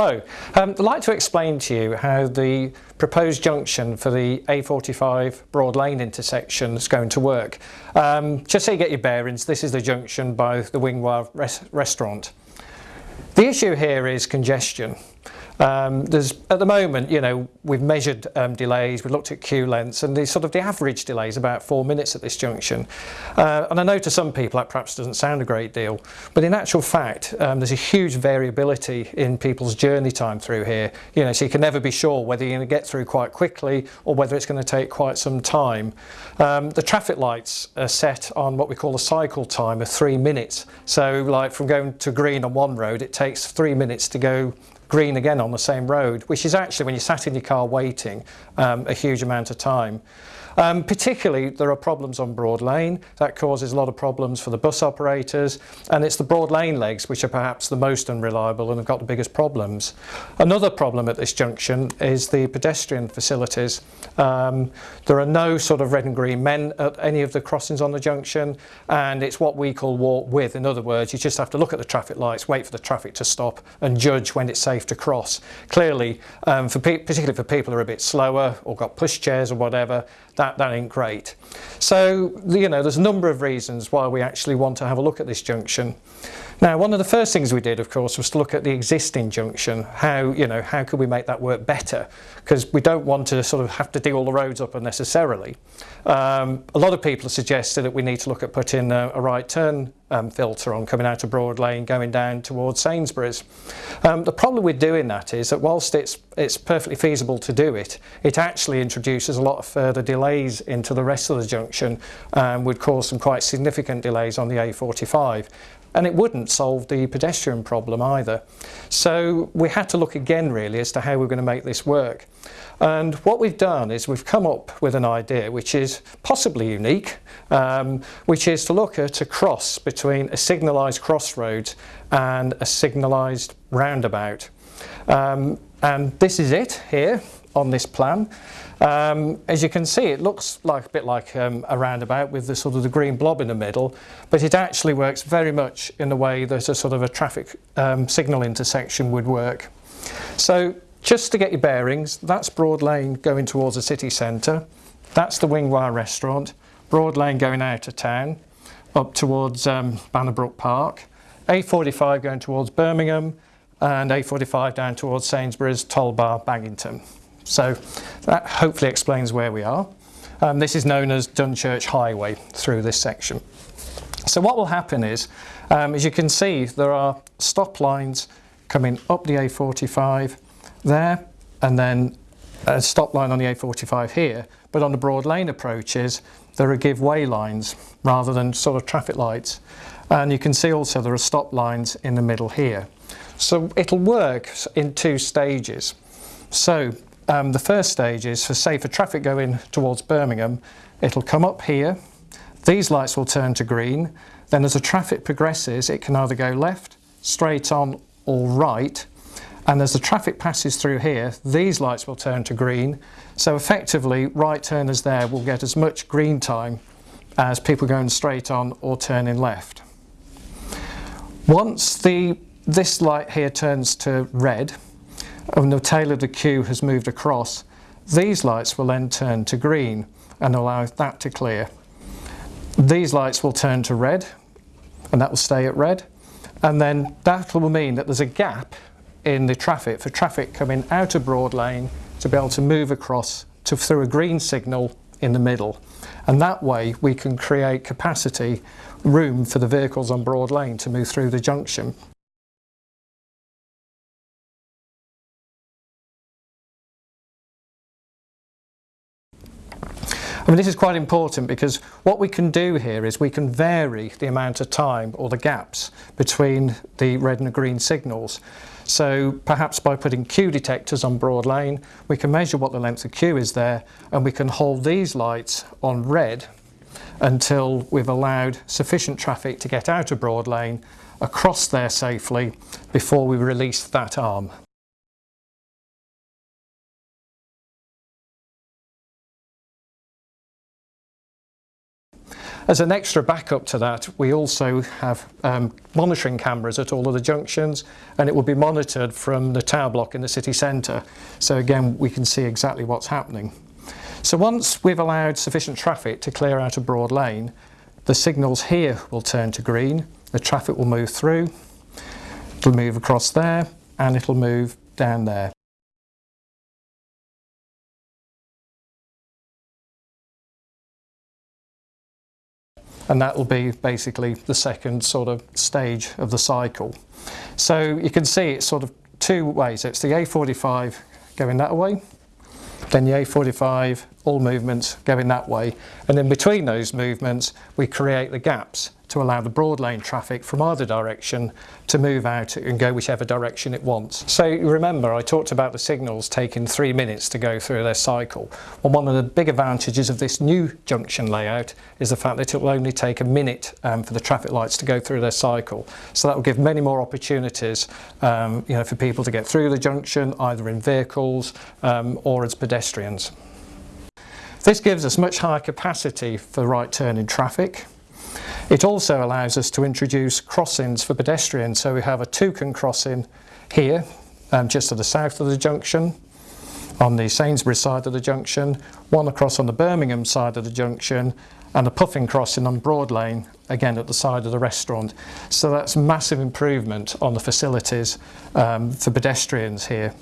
Hello, um, I'd like to explain to you how the proposed junction for the A45 Broad Lane intersection is going to work. Um, just so you get your bearings, this is the junction by the Wingwire res restaurant. The issue here is congestion. Um, there's at the moment, you know, we've measured um, delays, we've looked at queue lengths, and the sort of the average delay is about four minutes at this junction. Uh, and I know to some people that perhaps doesn't sound a great deal, but in actual fact, um, there's a huge variability in people's journey time through here. You know, so you can never be sure whether you're going to get through quite quickly or whether it's going to take quite some time. Um, the traffic lights are set on what we call a cycle time of three minutes. So, like from going to green on one road, it takes three minutes to go green again on the same road, which is actually when you're sat in your car waiting um, a huge amount of time. Um, particularly, there are problems on Broad Lane. That causes a lot of problems for the bus operators, and it's the Broad Lane legs which are perhaps the most unreliable and have got the biggest problems. Another problem at this junction is the pedestrian facilities. Um, there are no sort of red and green men at any of the crossings on the junction, and it's what we call walk with. In other words, you just have to look at the traffic lights, wait for the traffic to stop, and judge when it's safe to cross. Clearly, um, for particularly for people who are a bit slower or got pushchairs or whatever, that, that ain't great. So, you know, there's a number of reasons why we actually want to have a look at this junction. Now, one of the first things we did, of course, was to look at the existing junction. How, you know, how could we make that work better? Because we don't want to sort of have to dig all the roads up unnecessarily. Um, a lot of people have suggested that we need to look at putting a, a right turn um, filter on coming out of Broad Lane, going down towards Sainsbury's. Um, the problem with doing that is that whilst it's, it's perfectly feasible to do it, it actually introduces a lot of further delays into the rest of the junction and would cause some quite significant delays on the A45 and it wouldn't solve the pedestrian problem either. So we had to look again really as to how we're going to make this work. And what we've done is we've come up with an idea which is possibly unique, um, which is to look at a cross between a signalised crossroads and a signalised roundabout. Um, and this is it here on this plan. Um, as you can see, it looks like a bit like um, a roundabout with the sort of the green blob in the middle, but it actually works very much in the way that a sort of a traffic um, signal intersection would work. So just to get your bearings, that's Broad Lane going towards the city centre. That's the Wingwire restaurant. Broad Lane going out of town, up towards um, Bannerbrook Park. A45 going towards Birmingham, and A45 down towards Sainsbury's, Toll Bar, Baginton. So that hopefully explains where we are. Um, this is known as Dunchurch Highway through this section. So what will happen is, um, as you can see, there are stop lines coming up the A45 there, and then a stop line on the A45 here. But on the broad lane approaches, there are give way lines rather than sort of traffic lights. And you can see also there are stop lines in the middle here. So it'll work in two stages. So um, the first stage is for say for traffic going towards Birmingham, it'll come up here, these lights will turn to green, then as the traffic progresses it can either go left, straight on or right, and as the traffic passes through here, these lights will turn to green, so effectively right turners there will get as much green time as people going straight on or turning left. Once the this light here turns to red, and the tail of the queue has moved across, these lights will then turn to green and allow that to clear. These lights will turn to red and that will stay at red and then that will mean that there's a gap in the traffic for traffic coming out of Broad Lane to be able to move across to through a green signal in the middle and that way we can create capacity room for the vehicles on Broad Lane to move through the junction. I mean, this is quite important because what we can do here is we can vary the amount of time or the gaps between the red and the green signals. So perhaps by putting queue detectors on Broad Lane, we can measure what the length of queue is there and we can hold these lights on red until we've allowed sufficient traffic to get out of Broad Lane across there safely before we release that arm. As an extra backup to that, we also have um, monitoring cameras at all of the junctions and it will be monitored from the tower block in the city centre. So again, we can see exactly what's happening. So once we've allowed sufficient traffic to clear out a broad lane, the signals here will turn to green, the traffic will move through, it'll move across there and it'll move down there. And that will be basically the second sort of stage of the cycle. So you can see it's sort of two ways. It's the A45 going that way, then the A45 all movements going that way and in between those movements we create the gaps to allow the broad lane traffic from either direction to move out and go whichever direction it wants. So remember I talked about the signals taking three minutes to go through their cycle. Well one of the big advantages of this new junction layout is the fact that it will only take a minute um, for the traffic lights to go through their cycle. So that will give many more opportunities um, you know, for people to get through the junction either in vehicles um, or as pedestrians. This gives us much higher capacity for right turning traffic it also allows us to introduce crossings for pedestrians. So we have a toucan crossing here, um, just to the south of the junction, on the Sainsbury's side of the junction, one across on the Birmingham side of the junction, and a puffin crossing on Broad Lane, again at the side of the restaurant. So that's massive improvement on the facilities um, for pedestrians here.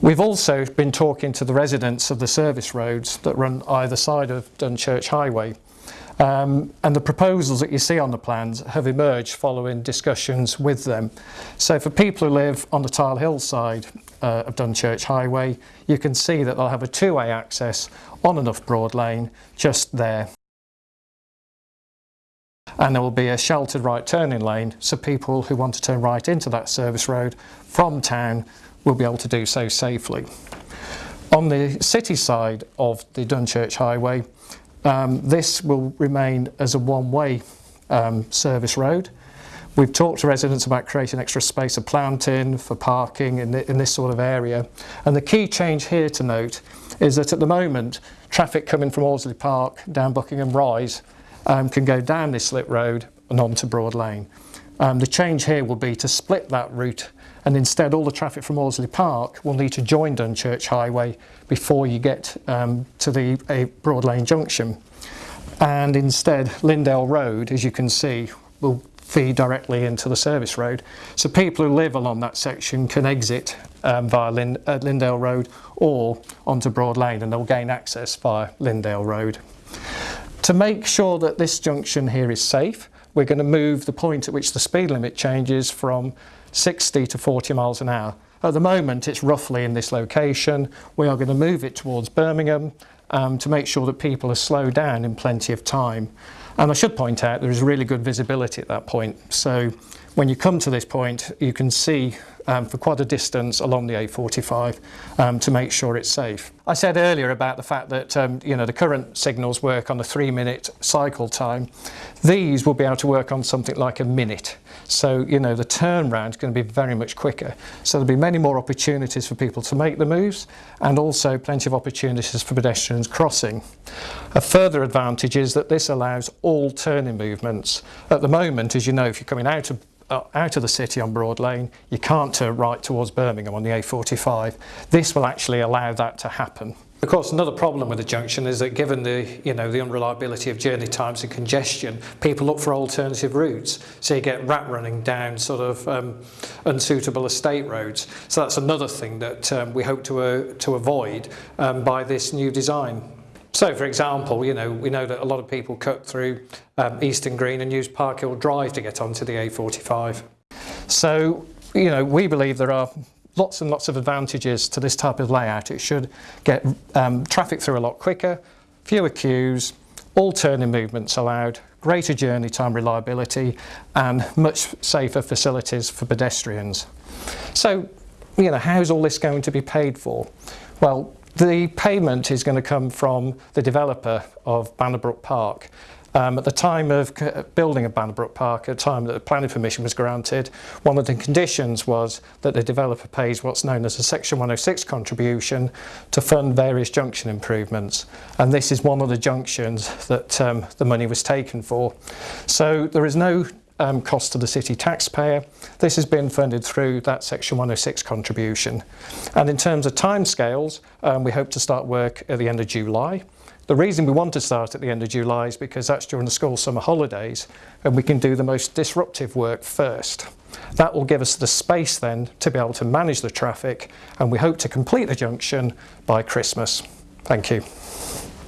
We've also been talking to the residents of the service roads that run either side of Dunchurch Highway um, and the proposals that you see on the plans have emerged following discussions with them. So for people who live on the Tile Hill side uh, of Dunchurch Highway, you can see that they'll have a two-way access on enough broad lane just there. And there will be a sheltered right turning lane so people who want to turn right into that service road from town will be able to do so safely. On the city side of the Dunchurch Highway, um, this will remain as a one-way um, service road. We've talked to residents about creating extra space of planting for parking in, the, in this sort of area. And the key change here to note is that at the moment, traffic coming from Allesley Park down Buckingham Rise um, can go down this slip road and onto Broad Lane. Um, the change here will be to split that route and instead all the traffic from Allesley Park will need to join Dunchurch Highway before you get um, to the a Broad Lane junction. And instead Lindale Road, as you can see, will feed directly into the service road. So people who live along that section can exit um, via Lind uh, Road or onto Broad Lane and they'll gain access via Lindale Road. To make sure that this junction here is safe, we're going to move the point at which the speed limit changes from 60 to 40 miles an hour. At the moment it's roughly in this location. We are going to move it towards Birmingham um, to make sure that people are slowed down in plenty of time. And I should point out there is really good visibility at that point. So when you come to this point you can see um, for quite a distance along the A45 um, to make sure it's safe. I said earlier about the fact that um, you know the current signals work on a three minute cycle time. These will be able to work on something like a minute. So you know the turnaround is going to be very much quicker. So there'll be many more opportunities for people to make the moves and also plenty of opportunities for pedestrians crossing. A further advantage is that this allows all turning movements. At the moment, as you know, if you're coming out of uh, out of the city on Broad Lane, you can't turn right towards Birmingham on the A45. This will actually allow that to happen. Of course, another problem with the junction is that given the, you know, the unreliability of journey times and congestion, people look for alternative routes. So you get rat running down sort of um, unsuitable estate roads. So that's another thing that um, we hope to, uh, to avoid um, by this new design. So for example, you know, we know that a lot of people cut through um, Eastern Green and use Parkhill Drive to get onto the A45. So, you know, we believe there are lots and lots of advantages to this type of layout. It should get um, traffic through a lot quicker, fewer queues, all turning movements allowed, greater journey time reliability and much safer facilities for pedestrians. So, you know, how's all this going to be paid for? Well, The payment is going to come from the developer of Bannerbrook Park. Um, at the time of uh, building of Bannerbrook Park, at the time that the planning permission was granted, one of the conditions was that the developer pays what's known as a Section 106 contribution to fund various junction improvements. And this is one of the junctions that um, the money was taken for. So there is no um, cost to the city taxpayer. This has been funded through that Section 106 contribution. And in terms of timescales, um, we hope to start work at the end of July. The reason we want to start at the end of July is because that's during the school summer holidays and we can do the most disruptive work first. That will give us the space then to be able to manage the traffic and we hope to complete the junction by Christmas. Thank you.